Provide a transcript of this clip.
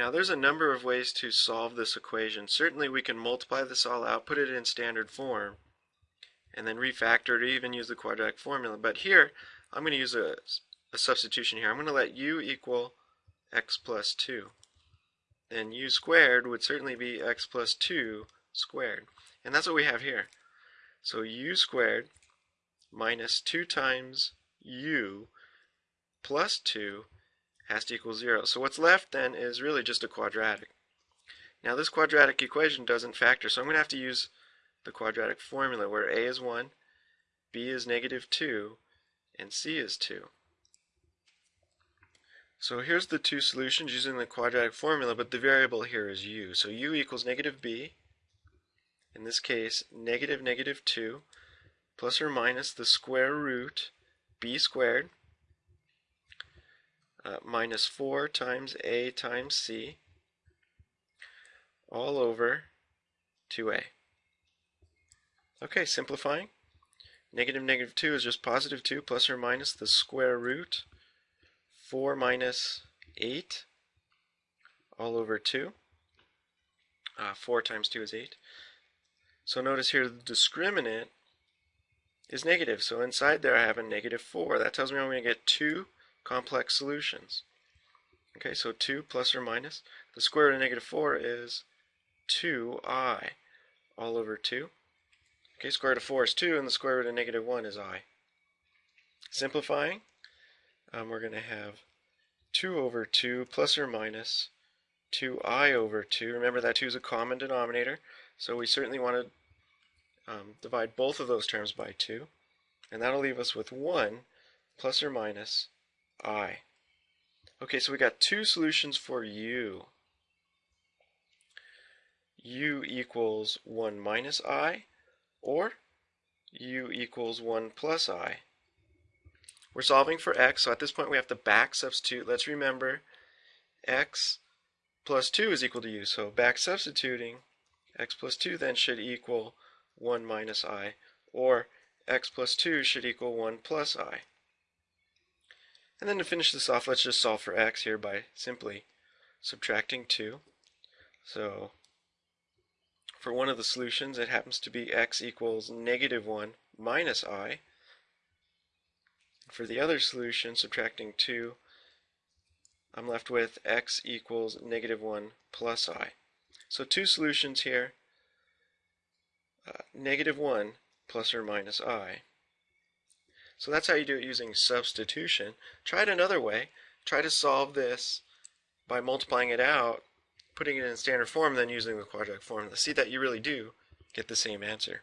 Now there's a number of ways to solve this equation. Certainly we can multiply this all out, put it in standard form, and then refactor it or even use the quadratic formula. But here, I'm going to use a, a substitution here. I'm going to let u equal x plus 2. Then u squared would certainly be x plus 2 squared. And that's what we have here. So u squared minus 2 times u plus 2 has to equal 0. So what's left then is really just a quadratic. Now this quadratic equation doesn't factor, so I'm going to have to use the quadratic formula where a is 1, b is negative 2, and c is 2. So here's the two solutions using the quadratic formula, but the variable here is u. So u equals negative b, in this case negative negative 2, plus or minus the square root b squared uh, minus 4 times a times c all over 2a. Okay, simplifying. Negative negative 2 is just positive 2 plus or minus the square root 4 minus 8 all over 2. Uh, 4 times 2 is 8. So notice here the discriminant is negative. So inside there I have a negative 4. That tells me I'm going to get two complex solutions. Okay, so 2 plus or minus. The square root of negative 4 is 2i all over 2. Okay, square root of 4 is 2, and the square root of negative 1 is i. Simplifying, um, we're going to have 2 over 2 plus or minus 2i over 2. Remember that 2 is a common denominator, so we certainly want to um, divide both of those terms by 2. And that'll leave us with 1 plus or minus i. Okay, so we got two solutions for u. u equals 1 minus i, or u equals 1 plus i. We're solving for x, so at this point we have to back substitute. Let's remember x plus 2 is equal to u, so back substituting, x plus 2 then should equal 1 minus i, or x plus 2 should equal 1 plus i. And then to finish this off, let's just solve for x here by simply subtracting 2. So for one of the solutions, it happens to be x equals negative 1 minus i. For the other solution, subtracting 2, I'm left with x equals negative 1 plus i. So two solutions here, uh, negative 1 plus or minus i. So that's how you do it using substitution. Try it another way. Try to solve this by multiplying it out, putting it in standard form, then using the quadratic formula. See that you really do get the same answer.